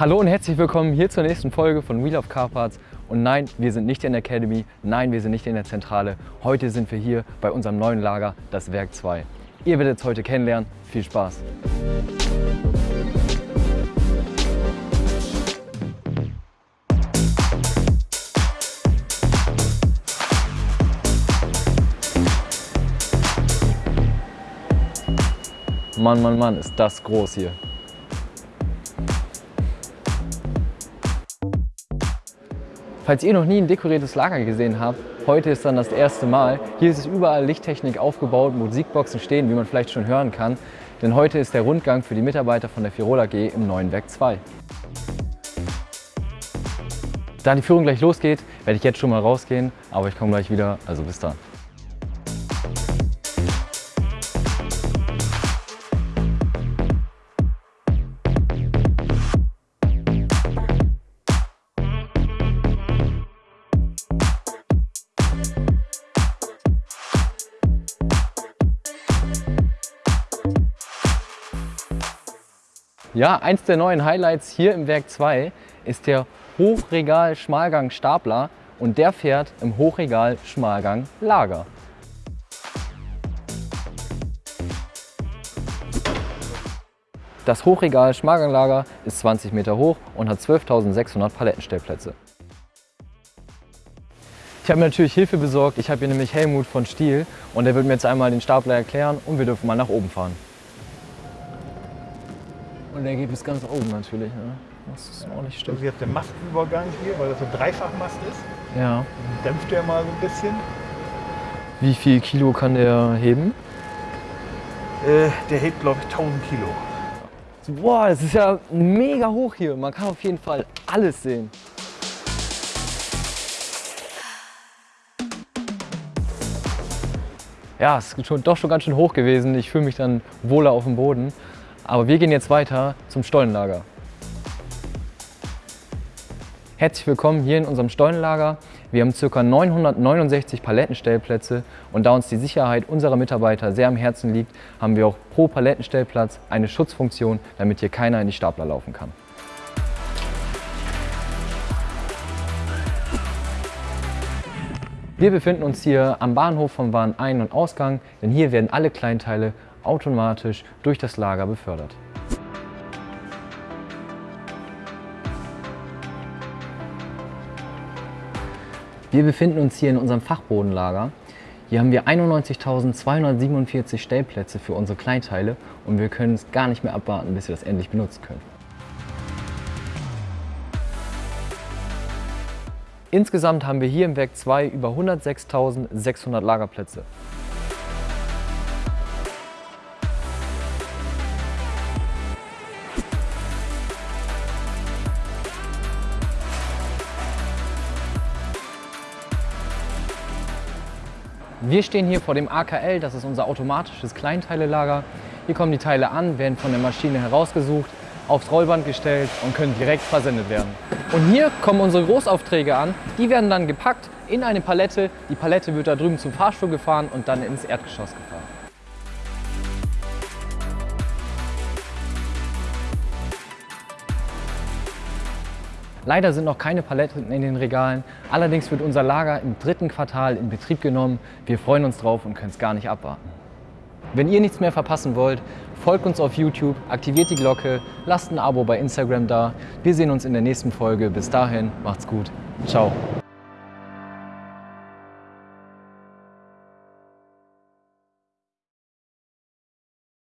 Hallo und herzlich willkommen hier zur nächsten Folge von Wheel of Car Parts. Und nein, wir sind nicht in der Academy, nein, wir sind nicht in der Zentrale. Heute sind wir hier bei unserem neuen Lager, das Werk 2. Ihr werdet es heute kennenlernen. Viel Spaß! Mann, Mann, Mann, ist das groß hier. Falls ihr noch nie ein dekoriertes Lager gesehen habt, heute ist dann das erste Mal. Hier ist es überall Lichttechnik aufgebaut, Musikboxen stehen, wie man vielleicht schon hören kann. Denn heute ist der Rundgang für die Mitarbeiter von der Firola G im neuen Werk 2. Da die Führung gleich losgeht, werde ich jetzt schon mal rausgehen, aber ich komme gleich wieder, also bis dann. Ja, eins der neuen Highlights hier im Werk 2 ist der Hochregal Schmalgang Stapler und der fährt im Hochregal Schmalgang Lager. Das Hochregal Schmalganglager ist 20 Meter hoch und hat 12.600 Palettenstellplätze. Ich habe mir natürlich Hilfe besorgt. Ich habe hier nämlich Helmut von Stiel und der wird mir jetzt einmal den Stapler erklären und wir dürfen mal nach oben fahren. Und der geht bis ganz oben natürlich. Ne? Das ist auch nicht stimmt. Also jetzt der Mastenübergang hier, weil das so ein Dreifachmast ist. Ja. Dann dämpft der mal so ein bisschen. Wie viel Kilo kann der heben? Äh, der hebt, glaube ich, 1000 Kilo. Boah, es ist ja mega hoch hier. Man kann auf jeden Fall alles sehen. Ja, es ist schon, doch schon ganz schön hoch gewesen. Ich fühle mich dann wohler auf dem Boden. Aber wir gehen jetzt weiter zum Stollenlager. Herzlich willkommen hier in unserem Stollenlager. Wir haben ca. 969 Palettenstellplätze und da uns die Sicherheit unserer Mitarbeiter sehr am Herzen liegt, haben wir auch pro Palettenstellplatz eine Schutzfunktion, damit hier keiner in die Stapler laufen kann. Wir befinden uns hier am Bahnhof vom Warenein- und Ausgang, denn hier werden alle Kleinteile automatisch durch das Lager befördert. Wir befinden uns hier in unserem Fachbodenlager. Hier haben wir 91.247 Stellplätze für unsere Kleinteile und wir können es gar nicht mehr abwarten, bis wir das endlich benutzen können. Insgesamt haben wir hier im Werk 2 über 106.600 Lagerplätze. Wir stehen hier vor dem AKL, das ist unser automatisches Kleinteilelager. Hier kommen die Teile an, werden von der Maschine herausgesucht, aufs Rollband gestellt und können direkt versendet werden. Und hier kommen unsere Großaufträge an. Die werden dann gepackt in eine Palette. Die Palette wird da drüben zum Fahrstuhl gefahren und dann ins Erdgeschoss gefahren. Leider sind noch keine Paletten in den Regalen. Allerdings wird unser Lager im dritten Quartal in Betrieb genommen. Wir freuen uns drauf und können es gar nicht abwarten. Wenn ihr nichts mehr verpassen wollt, folgt uns auf YouTube, aktiviert die Glocke, lasst ein Abo bei Instagram da. Wir sehen uns in der nächsten Folge. Bis dahin, macht's gut. Ciao.